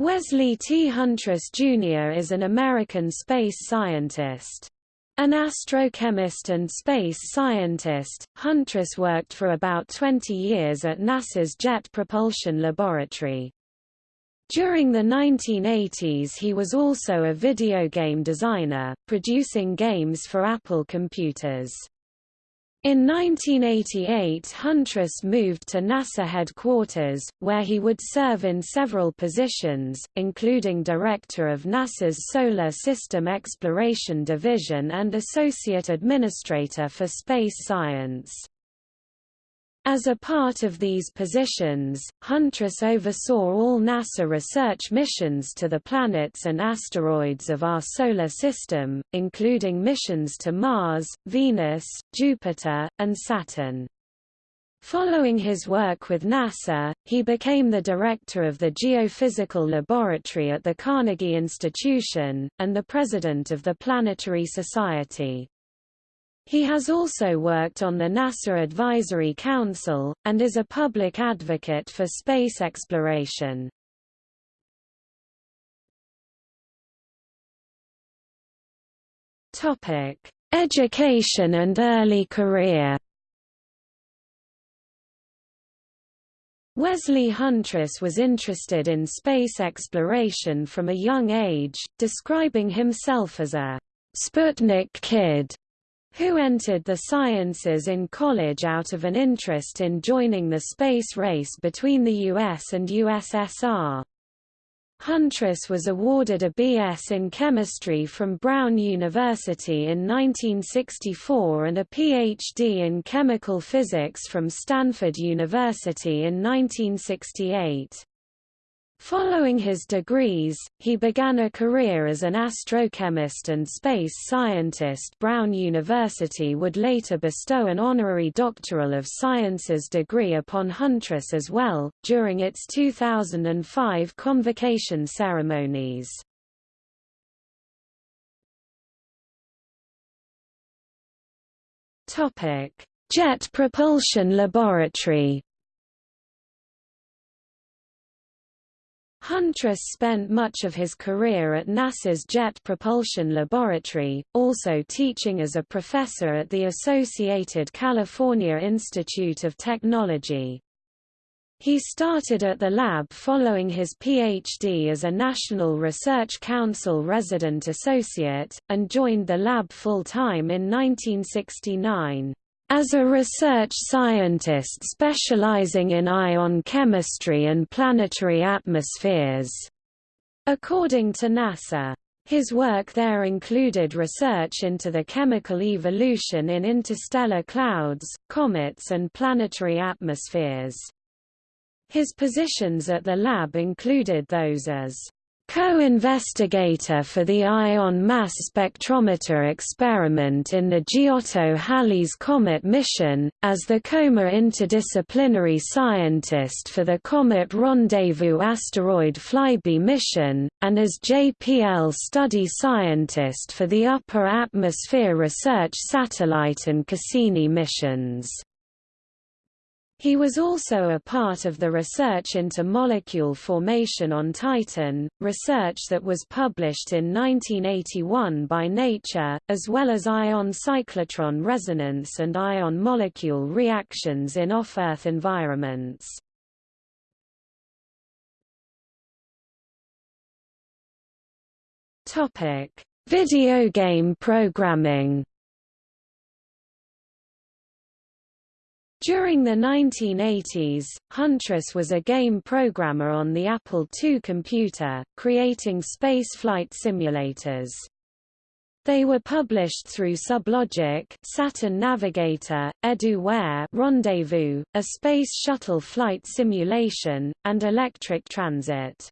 Wesley T. Huntress, Jr. is an American space scientist. An astrochemist and space scientist, Huntress worked for about 20 years at NASA's Jet Propulsion Laboratory. During the 1980s he was also a video game designer, producing games for Apple computers. In 1988 Huntress moved to NASA headquarters, where he would serve in several positions, including Director of NASA's Solar System Exploration Division and Associate Administrator for Space Science. As a part of these positions, Huntress oversaw all NASA research missions to the planets and asteroids of our Solar System, including missions to Mars, Venus, Jupiter, and Saturn. Following his work with NASA, he became the director of the Geophysical Laboratory at the Carnegie Institution, and the president of the Planetary Society. He has also worked on the NASA Advisory Council, and is a public advocate for space exploration. Education and early career Wesley Huntress was interested in space exploration from a young age, describing himself as a Sputnik kid who entered the sciences in college out of an interest in joining the space race between the US and USSR. Huntress was awarded a B.S. in chemistry from Brown University in 1964 and a Ph.D. in chemical physics from Stanford University in 1968. Following his degrees, he began a career as an astrochemist and space scientist Brown University would later bestow an honorary Doctoral of Sciences degree upon Huntress as well, during its 2005 convocation ceremonies. Jet Propulsion Laboratory Huntress spent much of his career at NASA's Jet Propulsion Laboratory, also teaching as a professor at the Associated California Institute of Technology. He started at the lab following his PhD as a National Research Council resident associate, and joined the lab full-time in 1969. As a research scientist specializing in ion chemistry and planetary atmospheres, according to NASA. His work there included research into the chemical evolution in interstellar clouds, comets and planetary atmospheres. His positions at the lab included those as co-investigator for the ion mass spectrometer experiment in the Giotto-Halley's Comet mission, as the COMA interdisciplinary scientist for the Comet Rendezvous asteroid flyby mission, and as JPL study scientist for the Upper Atmosphere Research Satellite and Cassini missions. He was also a part of the research into molecule formation on Titan, research that was published in 1981 by Nature, as well as ion cyclotron resonance and ion molecule reactions in off-Earth environments. Video game programming During the 1980s, Huntress was a game programmer on the Apple II computer, creating spaceflight simulators. They were published through Sublogic, Saturn Navigator, EduWare, Rendezvous, a space shuttle flight simulation, and Electric Transit.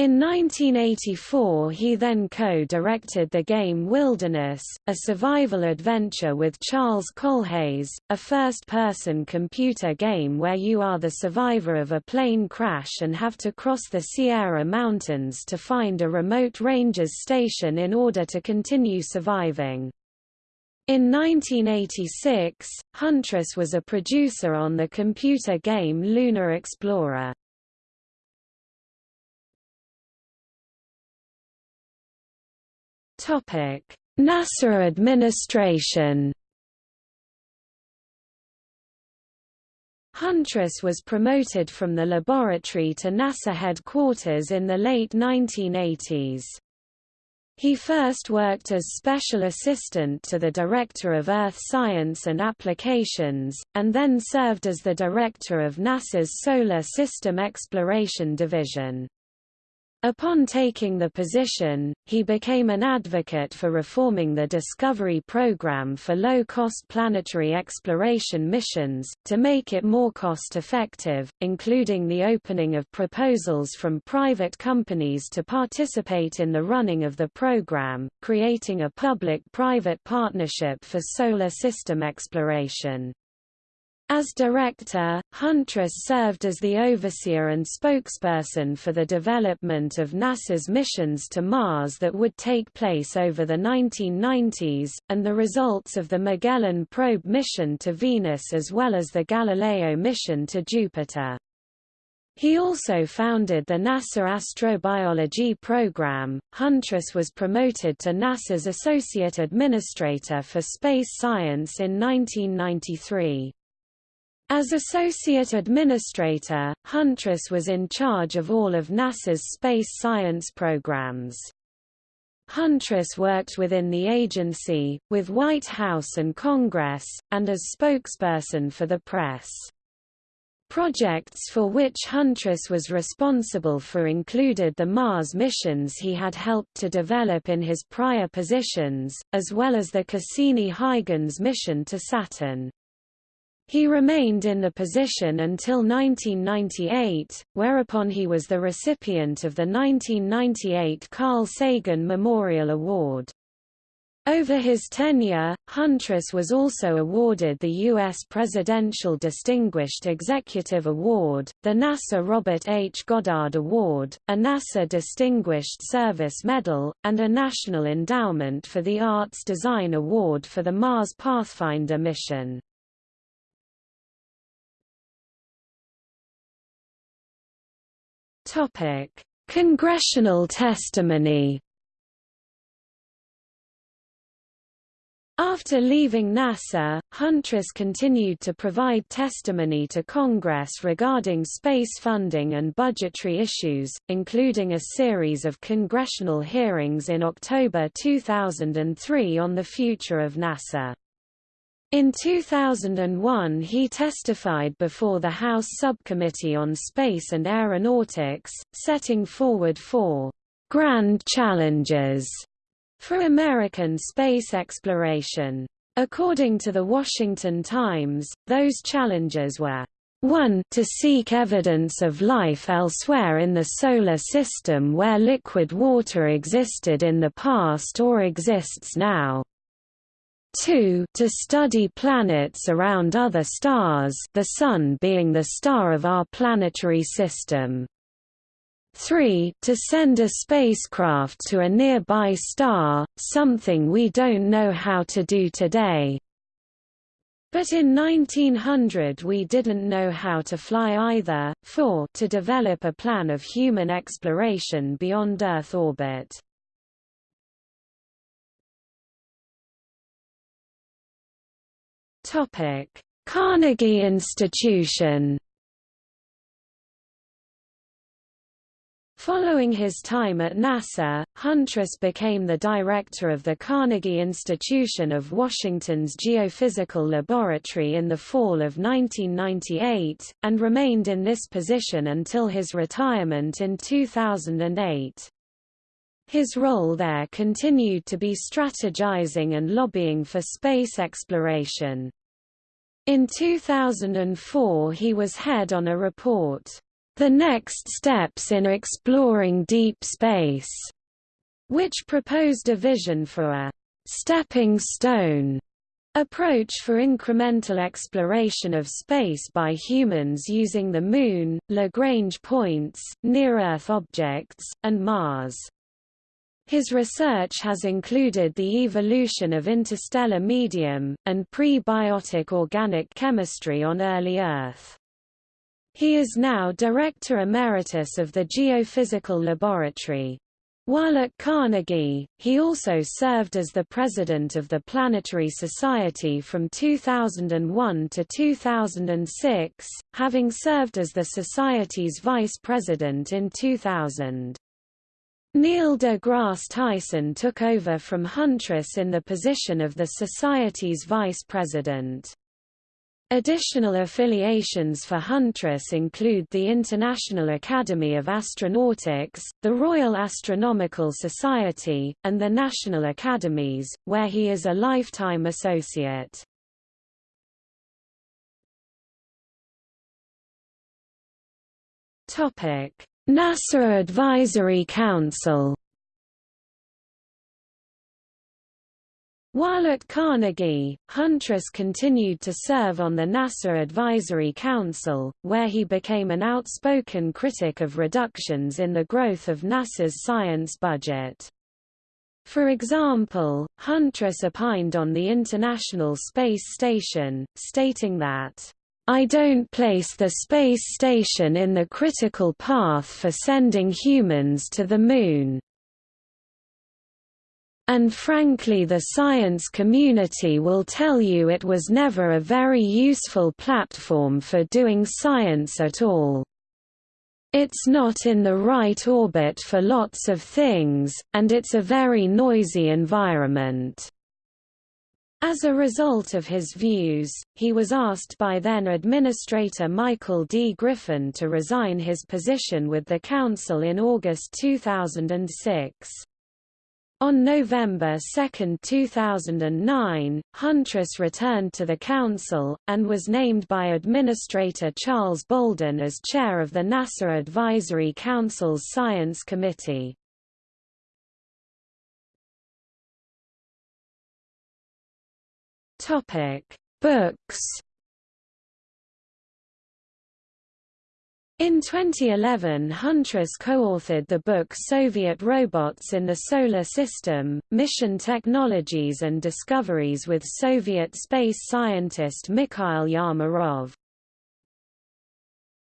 In 1984 he then co-directed the game Wilderness, a survival adventure with Charles Kohlhase, a first-person computer game where you are the survivor of a plane crash and have to cross the Sierra Mountains to find a remote ranger's station in order to continue surviving. In 1986, Huntress was a producer on the computer game Lunar Explorer. NASA administration Huntress was promoted from the laboratory to NASA headquarters in the late 1980s. He first worked as special assistant to the Director of Earth Science and Applications, and then served as the director of NASA's Solar System Exploration Division. Upon taking the position, he became an advocate for reforming the Discovery program for low-cost planetary exploration missions, to make it more cost-effective, including the opening of proposals from private companies to participate in the running of the program, creating a public-private partnership for solar system exploration. As director, Huntress served as the overseer and spokesperson for the development of NASA's missions to Mars that would take place over the 1990s, and the results of the Magellan probe mission to Venus as well as the Galileo mission to Jupiter. He also founded the NASA Astrobiology Program. Huntress was promoted to NASA's Associate Administrator for Space Science in 1993. As Associate Administrator, Huntress was in charge of all of NASA's space science programs. Huntress worked within the agency, with White House and Congress, and as spokesperson for the press. Projects for which Huntress was responsible for included the Mars missions he had helped to develop in his prior positions, as well as the Cassini-Huygens mission to Saturn. He remained in the position until 1998, whereupon he was the recipient of the 1998 Carl Sagan Memorial Award. Over his tenure, Huntress was also awarded the U.S. Presidential Distinguished Executive Award, the NASA Robert H. Goddard Award, a NASA Distinguished Service Medal, and a National Endowment for the Arts Design Award for the Mars Pathfinder mission. Topic: Congressional testimony. After leaving NASA, Huntress continued to provide testimony to Congress regarding space funding and budgetary issues, including a series of congressional hearings in October 2003 on the future of NASA. In 2001 he testified before the House Subcommittee on Space and Aeronautics, setting forward four «grand challenges» for American space exploration. According to The Washington Times, those challenges were 1 to seek evidence of life elsewhere in the Solar System where liquid water existed in the past or exists now. 2 to study planets around other stars the Sun being the star of our planetary system. 3 to send a spacecraft to a nearby star, something we don't know how to do today. But in 1900 we didn't know how to fly either. 4 to develop a plan of human exploration beyond Earth orbit. Topic: Carnegie Institution. Following his time at NASA, Huntress became the director of the Carnegie Institution of Washington's Geophysical Laboratory in the fall of 1998, and remained in this position until his retirement in 2008. His role there continued to be strategizing and lobbying for space exploration. In 2004 he was head on a report, The Next Steps in Exploring Deep Space, which proposed a vision for a stepping stone approach for incremental exploration of space by humans using the Moon, Lagrange points, near-Earth objects, and Mars. His research has included the evolution of interstellar medium, and prebiotic organic chemistry on early Earth. He is now Director Emeritus of the Geophysical Laboratory. While at Carnegie, he also served as the president of the Planetary Society from 2001 to 2006, having served as the Society's vice president in 2000. Neil deGrasse Tyson took over from Huntress in the position of the Society's vice president. Additional affiliations for Huntress include the International Academy of Astronautics, the Royal Astronomical Society, and the National Academies, where he is a lifetime associate. NASA Advisory Council While at Carnegie, Huntress continued to serve on the NASA Advisory Council, where he became an outspoken critic of reductions in the growth of NASA's science budget. For example, Huntress opined on the International Space Station, stating that, I don't place the space station in the critical path for sending humans to the Moon and frankly the science community will tell you it was never a very useful platform for doing science at all. It's not in the right orbit for lots of things, and it's a very noisy environment. As a result of his views, he was asked by then Administrator Michael D. Griffin to resign his position with the Council in August 2006. On November 2, 2009, Huntress returned to the Council, and was named by Administrator Charles Bolden as chair of the NASA Advisory Council's Science Committee. Books In 2011 Huntress co-authored the book Soviet Robots in the Solar System, Mission Technologies and Discoveries with Soviet space scientist Mikhail Yarmarov.